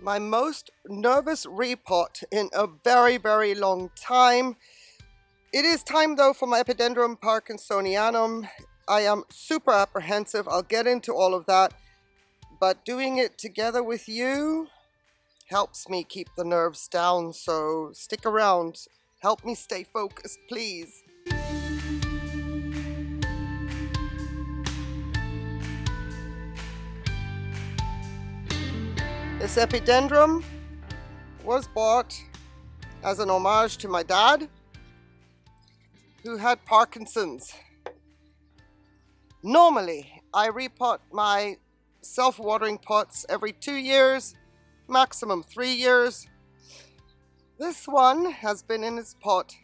my most nervous repot in a very, very long time. It is time though for my Epidendrum parkinsonianum. I am super apprehensive. I'll get into all of that. But doing it together with you helps me keep the nerves down. So stick around. Help me stay focused, please. This epidendrum was bought as an homage to my dad who had Parkinson's. Normally, I repot my self-watering pots every two years, maximum three years. This one has been in its pot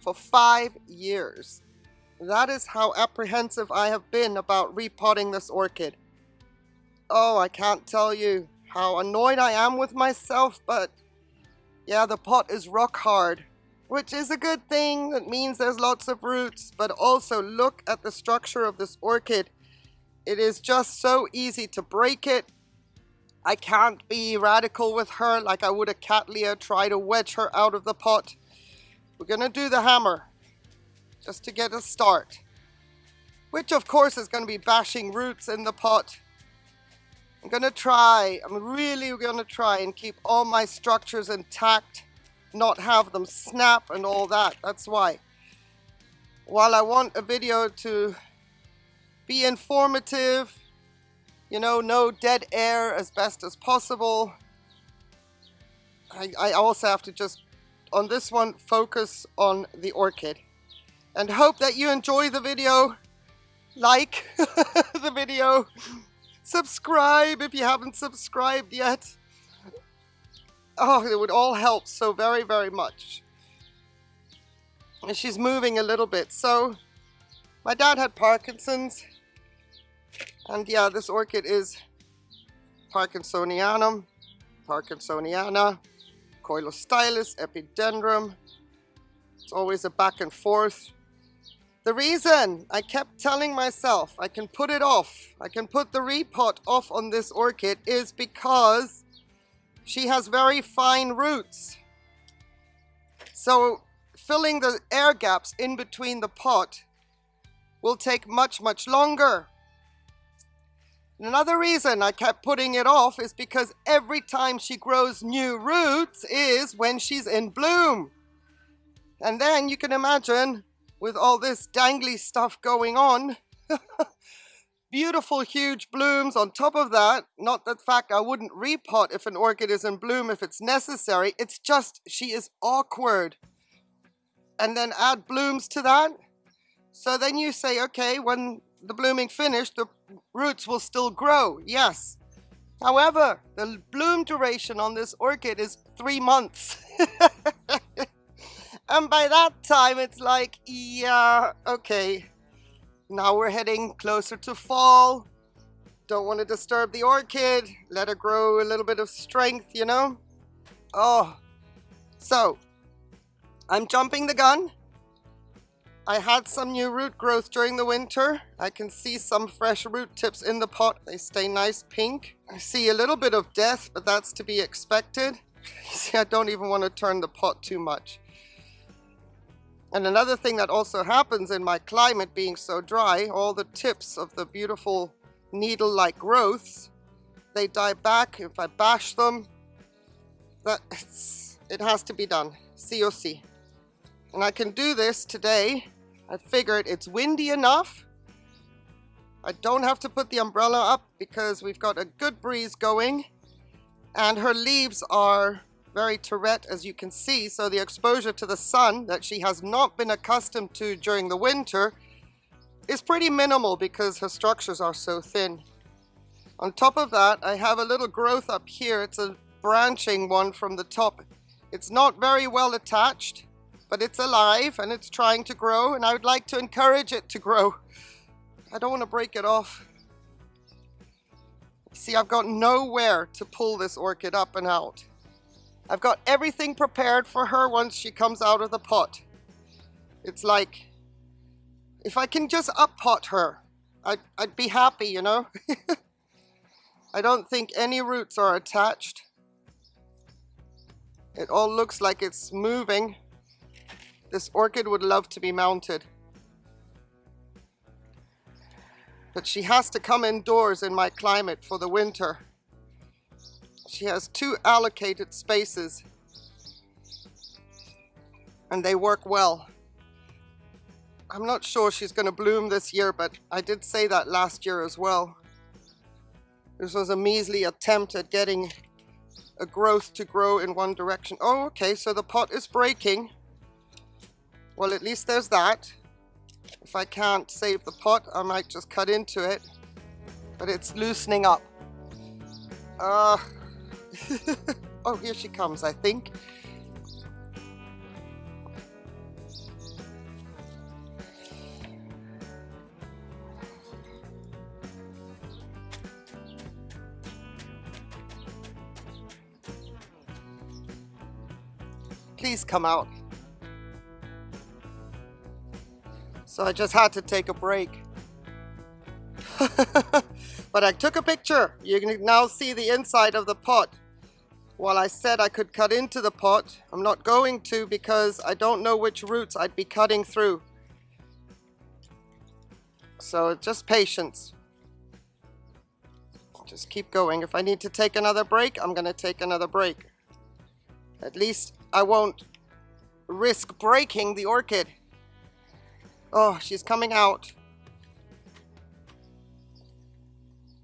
for five years. That is how apprehensive I have been about repotting this orchid. Oh, I can't tell you how annoyed I am with myself, but yeah, the pot is rock hard, which is a good thing. That means there's lots of roots, but also look at the structure of this orchid. It is just so easy to break it. I can't be radical with her like I would a Cattleya, try to wedge her out of the pot. We're gonna do the hammer, just to get a start. Which of course is gonna be bashing roots in the pot. I'm gonna try, I'm really gonna try and keep all my structures intact, not have them snap and all that, that's why. While I want a video to be informative, you know, no dead air as best as possible, I, I also have to just, on this one, focus on the orchid. And hope that you enjoy the video, like the video, Subscribe if you haven't subscribed yet. Oh, it would all help so very, very much. And she's moving a little bit. So, my dad had Parkinson's. And yeah, this orchid is Parkinsonianum, Parkinsoniana, Coilostylis, Epidendrum. It's always a back and forth. The reason I kept telling myself I can put it off, I can put the repot off on this orchid is because she has very fine roots. So filling the air gaps in between the pot will take much, much longer. Another reason I kept putting it off is because every time she grows new roots is when she's in bloom. And then you can imagine with all this dangly stuff going on. Beautiful huge blooms on top of that. Not the fact I wouldn't repot if an orchid is in bloom if it's necessary. It's just she is awkward. And then add blooms to that. So then you say, okay, when the blooming finished, the roots will still grow. Yes. However, the bloom duration on this orchid is three months. And by that time, it's like, yeah, okay. Now we're heading closer to fall. Don't want to disturb the orchid. Let her grow a little bit of strength, you know? Oh, so I'm jumping the gun. I had some new root growth during the winter. I can see some fresh root tips in the pot. They stay nice pink. I see a little bit of death, but that's to be expected. see, I don't even want to turn the pot too much. And another thing that also happens in my climate being so dry, all the tips of the beautiful needle-like growths, they die back if I bash them. That it has to be done, COC. And I can do this today. I figured it's windy enough. I don't have to put the umbrella up because we've got a good breeze going. And her leaves are very terete as you can see so the exposure to the sun that she has not been accustomed to during the winter is pretty minimal because her structures are so thin. On top of that I have a little growth up here it's a branching one from the top. It's not very well attached but it's alive and it's trying to grow and I would like to encourage it to grow. I don't want to break it off. See I've got nowhere to pull this orchid up and out. I've got everything prepared for her once she comes out of the pot. It's like, if I can just up pot her, I'd, I'd be happy, you know? I don't think any roots are attached. It all looks like it's moving. This orchid would love to be mounted. But she has to come indoors in my climate for the winter. She has two allocated spaces and they work well. I'm not sure she's going to bloom this year, but I did say that last year as well. This was a measly attempt at getting a growth to grow in one direction. Oh, okay, so the pot is breaking. Well, at least there's that. If I can't save the pot, I might just cut into it. But it's loosening up. Uh, oh, here she comes, I think. Please come out. So I just had to take a break. but I took a picture. You can now see the inside of the pot. While I said I could cut into the pot, I'm not going to because I don't know which roots I'd be cutting through. So just patience. Just keep going. If I need to take another break, I'm going to take another break. At least I won't risk breaking the orchid. Oh, she's coming out.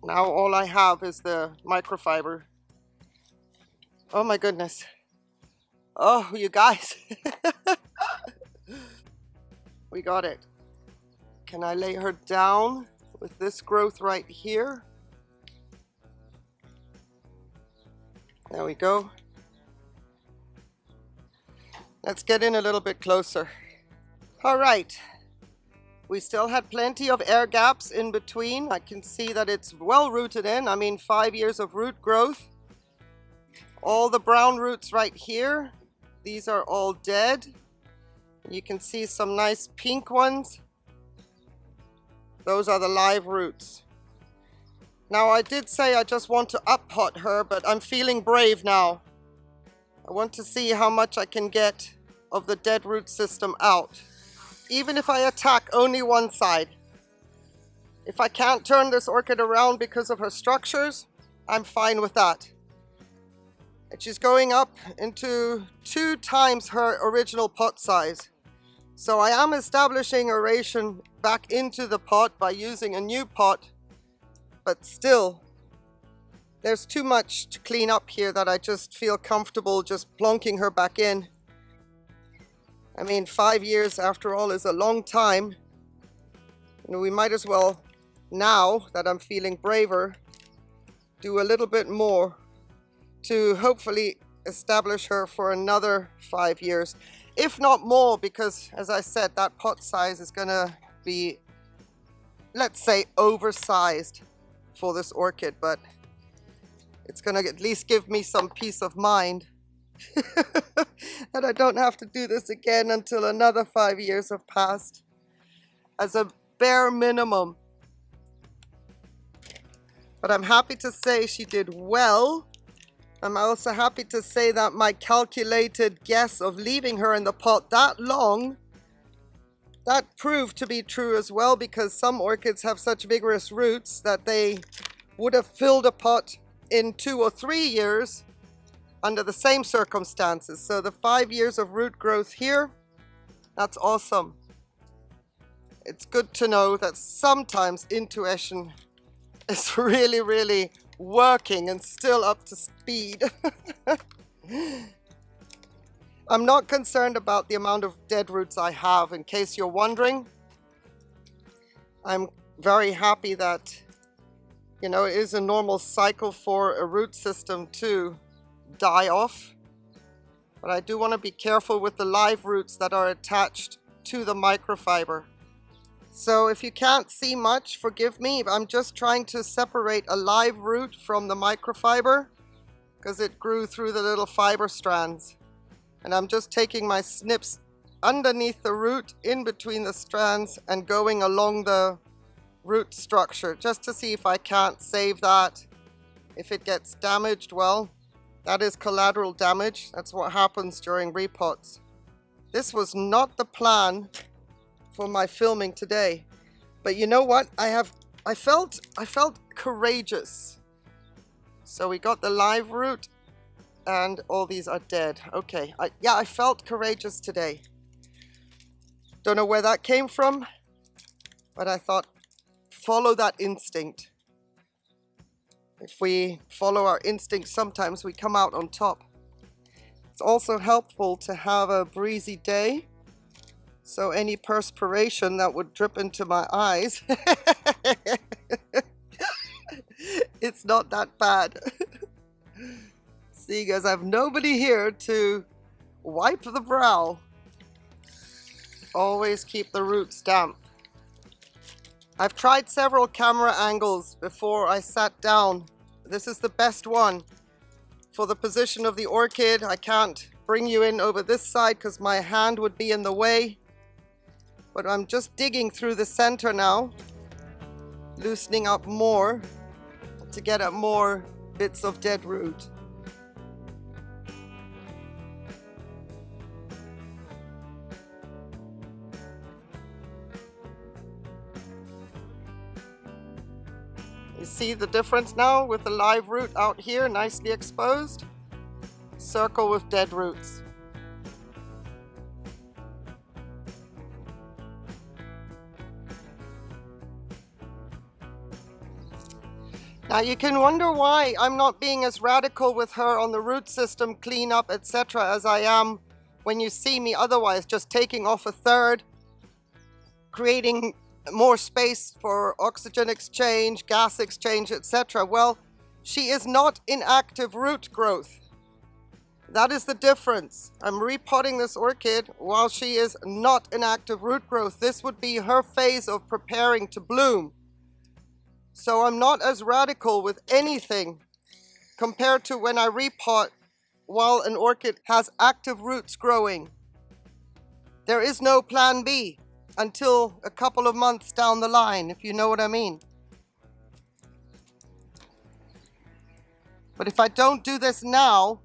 Now all I have is the microfiber. Oh my goodness. Oh, you guys. we got it. Can I lay her down with this growth right here? There we go. Let's get in a little bit closer. All right. We still had plenty of air gaps in between. I can see that it's well rooted in. I mean, five years of root growth. All the brown roots right here. These are all dead. You can see some nice pink ones. Those are the live roots. Now I did say I just want to up pot her, but I'm feeling brave now. I want to see how much I can get of the dead root system out. Even if I attack only one side. If I can't turn this orchid around because of her structures, I'm fine with that. And she's going up into two times her original pot size. So I am establishing aeration back into the pot by using a new pot, but still, there's too much to clean up here that I just feel comfortable just plonking her back in. I mean, five years after all is a long time. We might as well, now that I'm feeling braver, do a little bit more to hopefully establish her for another five years. If not more, because as I said, that pot size is gonna be, let's say, oversized for this orchid, but it's gonna at least give me some peace of mind that I don't have to do this again until another five years have passed as a bare minimum. But I'm happy to say she did well. I'm also happy to say that my calculated guess of leaving her in the pot that long, that proved to be true as well because some orchids have such vigorous roots that they would have filled a pot in two or three years under the same circumstances. So the five years of root growth here, that's awesome. It's good to know that sometimes intuition is really, really working and still up to speed. I'm not concerned about the amount of dead roots I have, in case you're wondering. I'm very happy that, you know, it is a normal cycle for a root system to die off. But I do want to be careful with the live roots that are attached to the microfiber. So if you can't see much, forgive me. I'm just trying to separate a live root from the microfiber because it grew through the little fiber strands. And I'm just taking my snips underneath the root, in between the strands, and going along the root structure just to see if I can't save that. If it gets damaged, well, That is collateral damage. That's what happens during repots. This was not the plan for my filming today. But you know what? I have I felt I felt courageous. So we got the live root and all these are dead. Okay. I, yeah, I felt courageous today. Don't know where that came from, but I thought follow that instinct. If we follow our instinct, sometimes we come out on top. It's also helpful to have a breezy day. So any perspiration that would drip into my eyes, it's not that bad. See guys, I have nobody here to wipe the brow. Always keep the roots damp. I've tried several camera angles before I sat down. This is the best one. For the position of the orchid, I can't bring you in over this side because my hand would be in the way. But I'm just digging through the center now, loosening up more to get at more bits of dead root. You see the difference now with the live root out here nicely exposed? Circle with dead roots. Now you can wonder why I'm not being as radical with her on the root system, cleanup, etc. as I am when you see me otherwise, just taking off a third, creating more space for oxygen exchange, gas exchange, etc. Well, she is not in active root growth. That is the difference. I'm repotting this orchid while she is not in active root growth. This would be her phase of preparing to bloom. So I'm not as radical with anything compared to when I repot while an orchid has active roots growing. There is no plan B until a couple of months down the line, if you know what I mean. But if I don't do this now,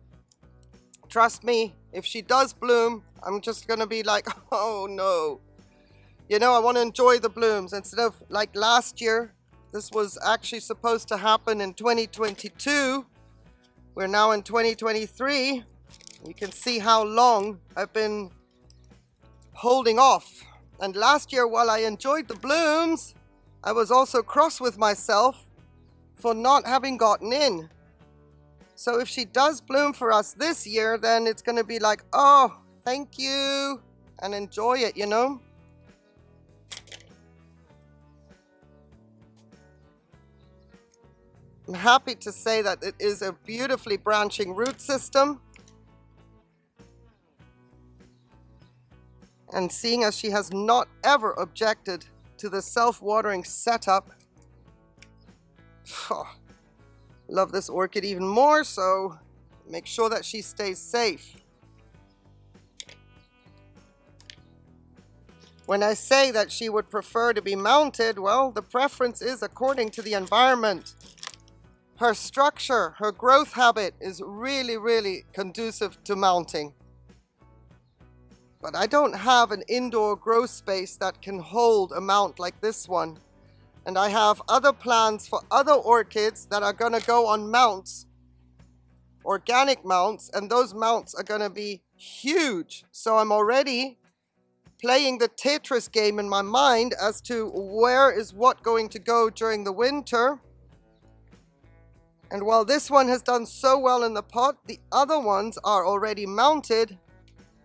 trust me, if she does bloom, I'm just to be like, oh no. You know, I want to enjoy the blooms instead of like last year. This was actually supposed to happen in 2022. We're now in 2023. You can see how long I've been holding off and last year, while I enjoyed the blooms, I was also cross with myself for not having gotten in. So if she does bloom for us this year, then it's going to be like, oh, thank you, and enjoy it, you know? I'm happy to say that it is a beautifully branching root system. And seeing as she has not ever objected to the self-watering setup, oh, love this orchid even more, so make sure that she stays safe. When I say that she would prefer to be mounted, well, the preference is according to the environment. Her structure, her growth habit is really, really conducive to mounting. But I don't have an indoor grow space that can hold a mount like this one. And I have other plans for other orchids that are going to go on mounts, organic mounts, and those mounts are going to be huge. So I'm already playing the Tetris game in my mind as to where is what going to go during the winter. And while this one has done so well in the pot, the other ones are already mounted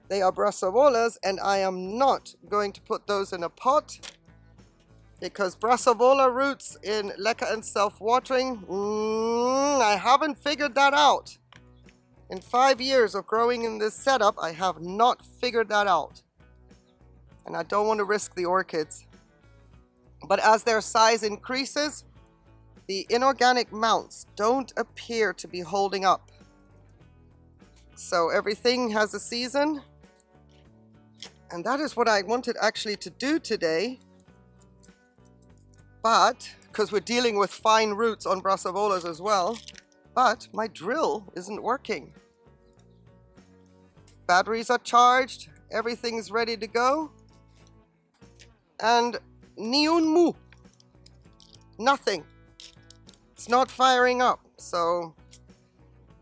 they are brassavolas and I am not going to put those in a pot because brassavola roots in leca and self-watering, mm, I haven't figured that out. In five years of growing in this setup, I have not figured that out. And I don't want to risk the orchids. But as their size increases, the inorganic mounts don't appear to be holding up. So everything has a season. And that is what I wanted actually to do today. But, because we're dealing with fine roots on brassavolas as well, but my drill isn't working. Batteries are charged, everything's ready to go. And Niun Mu. Nothing. It's not firing up, so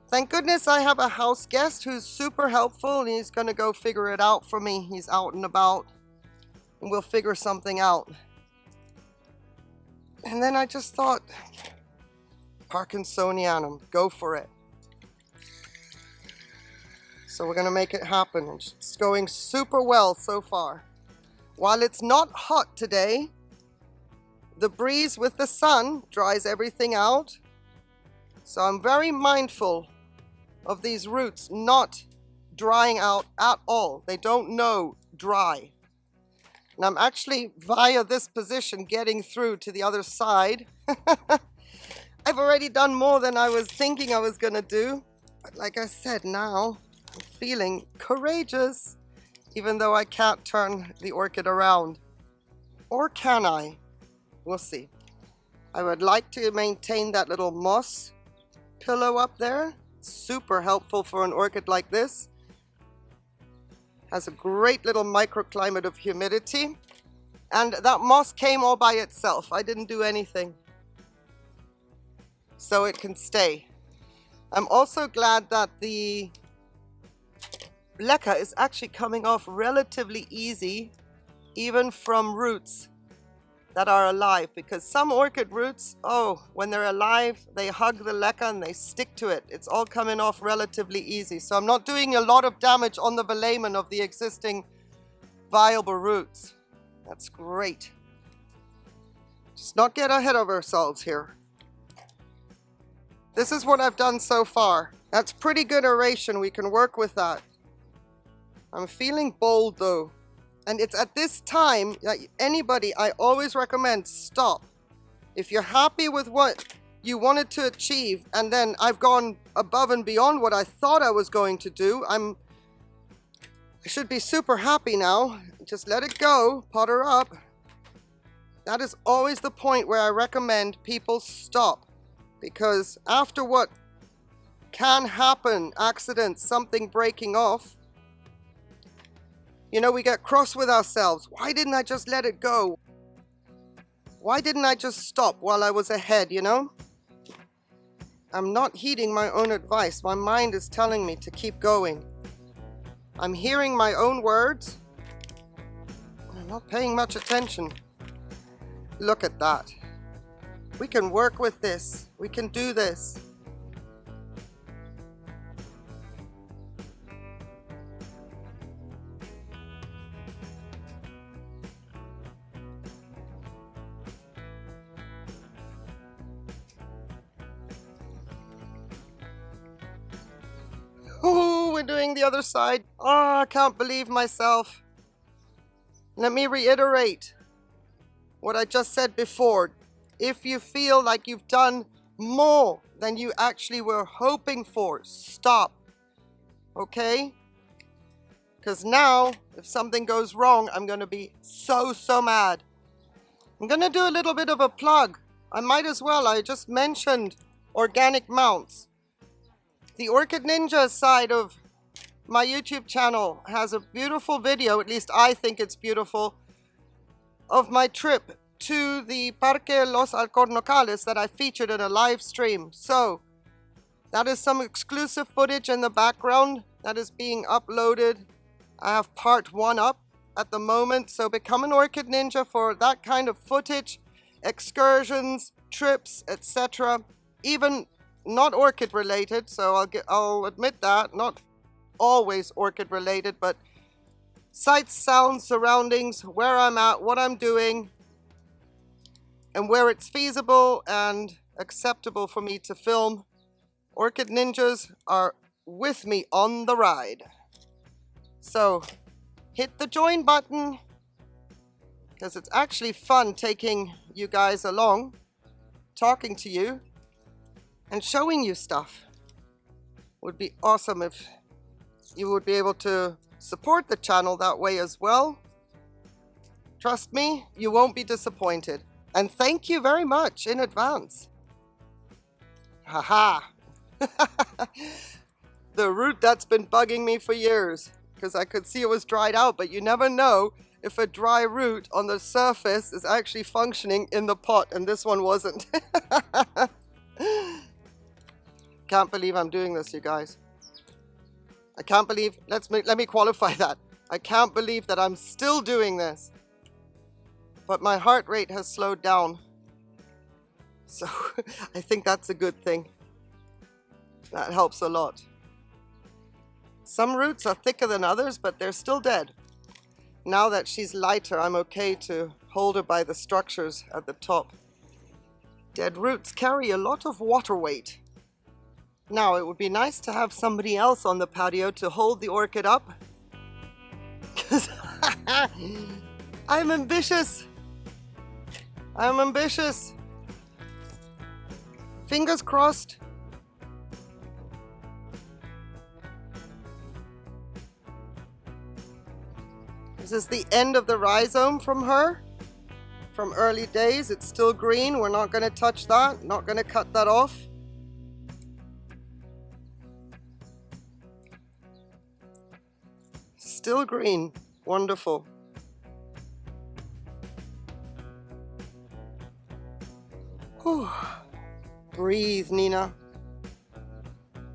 thank goodness I have a house guest who's super helpful and he's gonna go figure it out for me. He's out and about and we'll figure something out. And then I just thought, Parkinsonianum, go for it. So we're gonna make it happen. It's going super well so far. While it's not hot today, the breeze with the sun dries everything out. So I'm very mindful of these roots not drying out at all. They don't know dry. And I'm actually, via this position, getting through to the other side. I've already done more than I was thinking I was going to do. But like I said, now I'm feeling courageous, even though I can't turn the orchid around. Or can I? We'll see. I would like to maintain that little moss pillow up there. Super helpful for an orchid like this. Has a great little microclimate of humidity. And that moss came all by itself. I didn't do anything. So it can stay. I'm also glad that the leca is actually coming off relatively easy, even from roots that are alive because some orchid roots, oh, when they're alive, they hug the leca and they stick to it. It's all coming off relatively easy. So I'm not doing a lot of damage on the velamen of the existing viable roots. That's great. Just not get ahead of ourselves here. This is what I've done so far. That's pretty good aeration. We can work with that. I'm feeling bold though. And it's at this time that anybody, I always recommend stop. If you're happy with what you wanted to achieve and then I've gone above and beyond what I thought I was going to do, I'm I should be super happy now. Just let it go, potter up. That is always the point where I recommend people stop because after what can happen, accidents, something breaking off, you know, we get cross with ourselves. Why didn't I just let it go? Why didn't I just stop while I was ahead, you know? I'm not heeding my own advice. My mind is telling me to keep going. I'm hearing my own words. I'm not paying much attention. Look at that. We can work with this. We can do this. Other side. Oh, I can't believe myself. Let me reiterate what I just said before. If you feel like you've done more than you actually were hoping for, stop. Okay? Because now, if something goes wrong, I'm going to be so, so mad. I'm going to do a little bit of a plug. I might as well. I just mentioned organic mounts. The Orchid Ninja side of my YouTube channel has a beautiful video, at least I think it's beautiful, of my trip to the Parque Los Alcornocales that I featured in a live stream. So, that is some exclusive footage in the background that is being uploaded. I have part one up at the moment, so become an Orchid Ninja for that kind of footage, excursions, trips, etc. Even not orchid related, so I'll get I'll admit that, not always orchid related, but sights, sounds, surroundings, where I'm at, what I'm doing, and where it's feasible and acceptable for me to film. Orchid Ninjas are with me on the ride. So hit the join button because it's actually fun taking you guys along, talking to you, and showing you stuff. Would be awesome if you would be able to support the channel that way as well. Trust me, you won't be disappointed. And thank you very much in advance. Haha. the root that's been bugging me for years because I could see it was dried out, but you never know if a dry root on the surface is actually functioning in the pot, and this one wasn't. Can't believe I'm doing this, you guys. I can't believe, let's let me qualify that. I can't believe that I'm still doing this. But my heart rate has slowed down. So I think that's a good thing. That helps a lot. Some roots are thicker than others, but they're still dead. Now that she's lighter, I'm okay to hold her by the structures at the top. Dead roots carry a lot of water weight. Now, it would be nice to have somebody else on the patio to hold the orchid up. Because I'm ambitious. I'm ambitious. Fingers crossed. This is the end of the rhizome from her. From early days, it's still green. We're not going to touch that. Not going to cut that off. Still green. Wonderful. Whew. Breathe, Nina.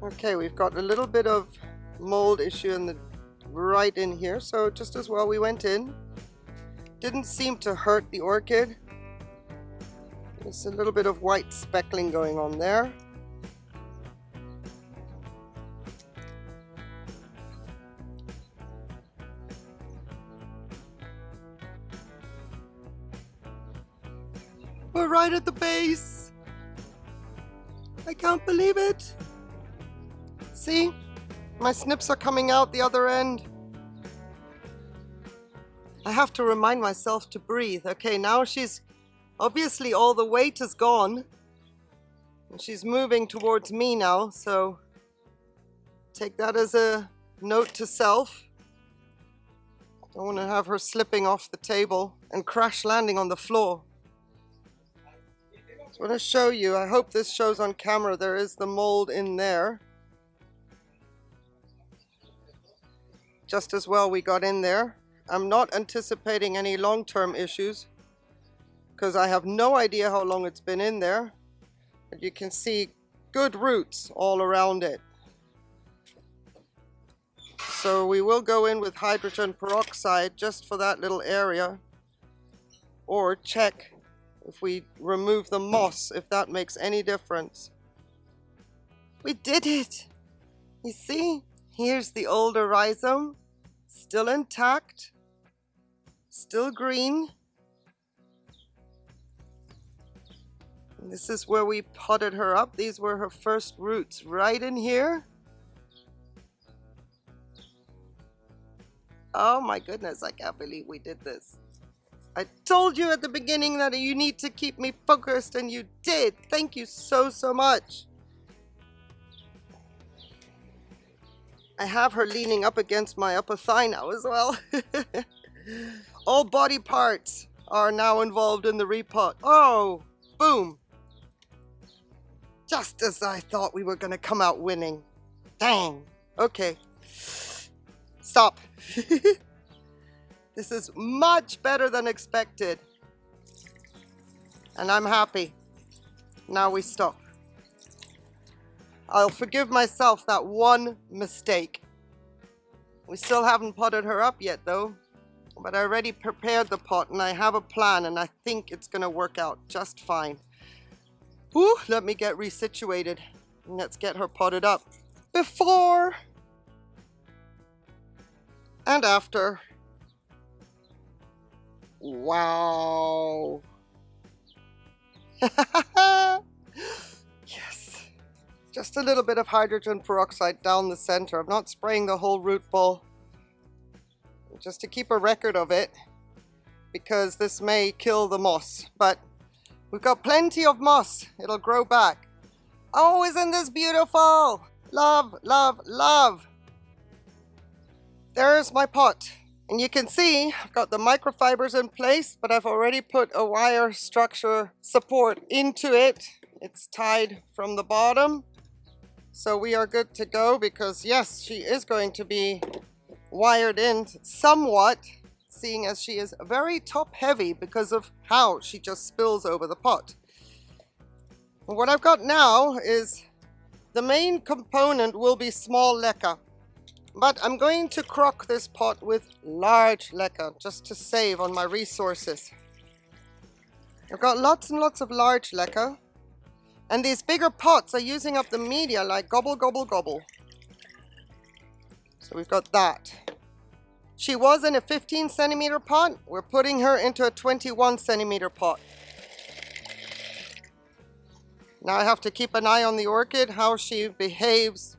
Okay, we've got a little bit of mold issue in the right in here, so just as well we went in. Didn't seem to hurt the orchid. There's a little bit of white speckling going on there. I can't believe it. See? My snips are coming out the other end. I have to remind myself to breathe. Okay, now she's obviously all the weight is gone. And she's moving towards me now, so take that as a note to self. I don't want to have her slipping off the table and crash landing on the floor. I want to show you, I hope this shows on camera, there is the mold in there. just as well we got in there. I'm not anticipating any long-term issues because I have no idea how long it's been in there. But you can see good roots all around it. So we will go in with hydrogen peroxide just for that little area or check if we remove the moss, if that makes any difference. We did it! You see? Here's the older rhizome, still intact, still green. And this is where we potted her up. These were her first roots right in here. Oh my goodness, I can't believe we did this. I told you at the beginning that you need to keep me focused and you did. Thank you so, so much. I have her leaning up against my upper thigh now as well. All body parts are now involved in the repot. Oh, boom. Just as I thought we were going to come out winning. Dang. Okay. Stop. this is much better than expected. And I'm happy. Now we stop. I'll forgive myself that one mistake. We still haven't potted her up yet though, but I already prepared the pot and I have a plan and I think it's gonna work out just fine. Whew, let me get resituated and let's get her potted up. Before and after. Wow. Yes. Just a little bit of hydrogen peroxide down the center. I'm not spraying the whole root ball. Just to keep a record of it because this may kill the moss. But we've got plenty of moss. It'll grow back. Oh, isn't this beautiful? Love, love, love. There's my pot. And you can see I've got the microfibers in place, but I've already put a wire structure support into it. It's tied from the bottom So we are good to go because yes, she is going to be wired in somewhat, seeing as she is very top heavy because of how she just spills over the pot. What I've got now is the main component will be small leca. But I'm going to crock this pot with large leca just to save on my resources. I've got lots and lots of large leca. And these bigger pots are using up the media like gobble, gobble, gobble. So we've got that. She was in a 15 centimeter pot. We're putting her into a 21 centimeter pot. Now I have to keep an eye on the orchid, how she behaves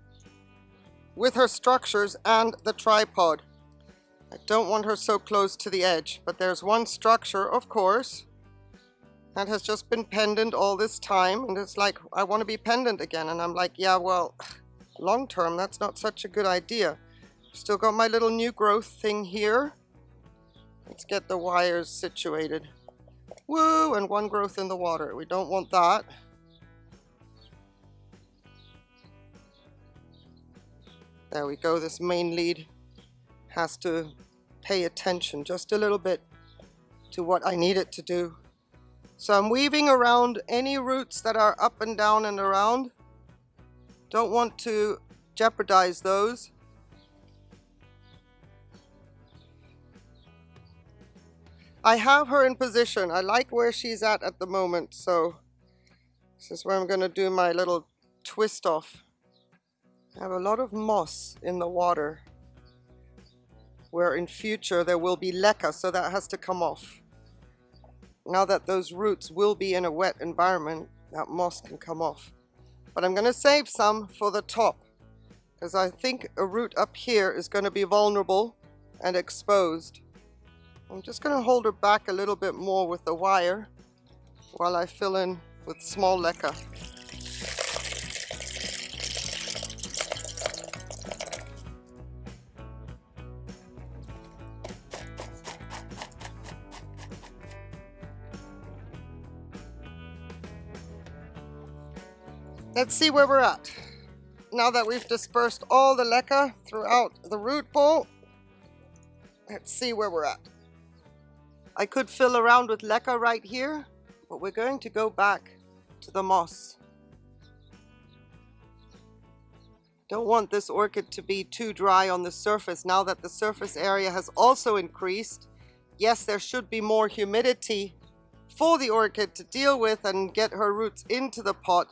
with her structures and the tripod. I don't want her so close to the edge, but there's one structure, of course, that has just been pendant all this time. And it's like, I want to be pendant again. And I'm like, yeah, well, long term, that's not such a good idea. Still got my little new growth thing here. Let's get the wires situated. Woo, and one growth in the water. We don't want that. There we go, this main lead has to pay attention just a little bit to what I need it to do. So I'm weaving around any roots that are up and down and around. Don't want to jeopardize those. I have her in position. I like where she's at at the moment. So this is where I'm going to do my little twist off. I have a lot of moss in the water where in future there will be leca, so that has to come off. Now that those roots will be in a wet environment, that moss can come off. But I'm going to save some for the top because I think a root up here is going to be vulnerable and exposed. I'm just going to hold her back a little bit more with the wire while I fill in with small leca. Let's see where we're at. Now that we've dispersed all the leca throughout the root bowl, let's see where we're at. I could fill around with leca right here, but we're going to go back to the moss. Don't want this orchid to be too dry on the surface now that the surface area has also increased. Yes, there should be more humidity for the orchid to deal with and get her roots into the pot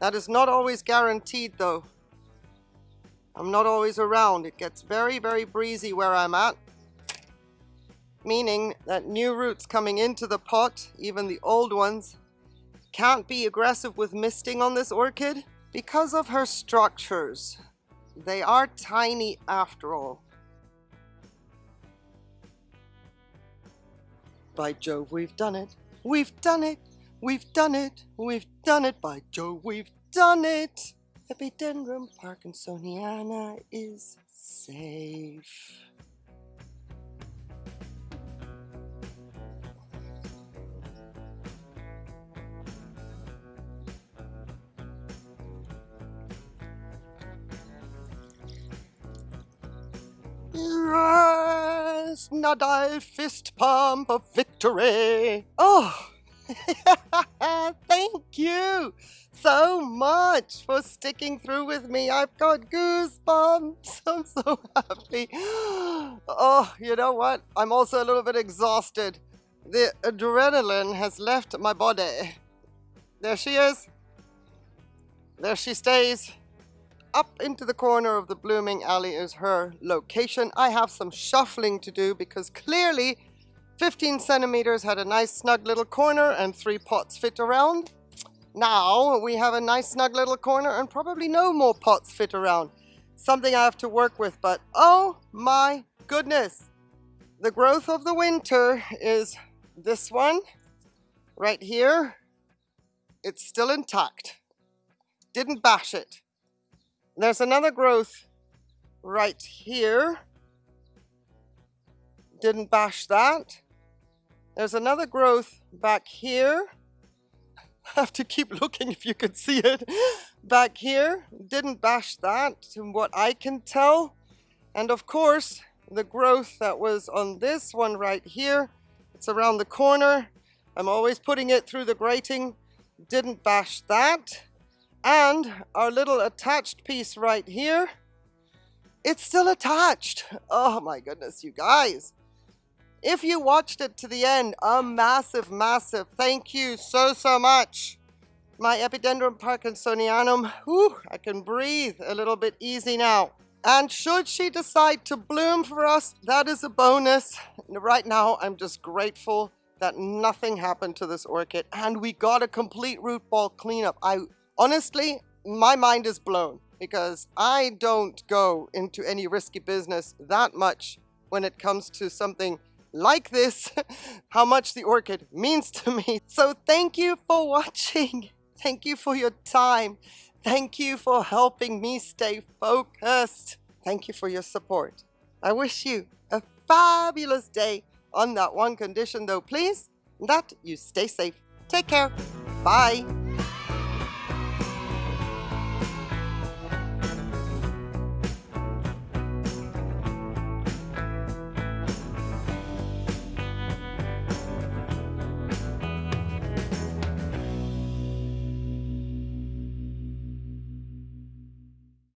that is not always guaranteed though. I'm not always around. It gets very, very breezy where I'm at. Meaning that new roots coming into the pot, even the old ones, can't be aggressive with misting on this orchid because of her structures. They are tiny after all. By Jove, we've done it. We've done it. We've done it, we've done it, by Joe, we've done it! Epidendrum parkinsoniana is safe. Yes, Nadal fist pump of victory. Oh, you so much for sticking through with me. I've got goosebumps. I'm so happy. Oh, you know what? I'm also a little bit exhausted. The adrenaline has left my body. There she is. There she stays. Up into the corner of the blooming alley is her location. I have some shuffling to do because clearly 15 centimeters had a nice snug little corner and three pots fit around. Now we have a nice snug little corner and probably no more pots fit around. Something I have to work with, but oh my goodness. The growth of the winter is this one right here. It's still intact. Didn't bash it. There's another growth right here. Didn't bash that. There's another growth back here. Have to keep looking if you could see it. Back here, didn't bash that, from what I can tell. And of course, the growth that was on this one right here, it's around the corner. I'm always putting it through the grating, didn't bash that. And our little attached piece right here, it's still attached. Oh my goodness, you guys. If you watched it to the end, a massive, massive thank you so, so much. My Epidendrum parkinsonianum, whew, I can breathe a little bit easy now. And should she decide to bloom for us, that is a bonus. Right now, I'm just grateful that nothing happened to this orchid and we got a complete root ball cleanup. I honestly, my mind is blown because I don't go into any risky business that much when it comes to something like this, how much the orchid means to me. So thank you for watching. Thank you for your time. Thank you for helping me stay focused. Thank you for your support. I wish you a fabulous day on that one condition though, please, that you stay safe. Take care. Bye.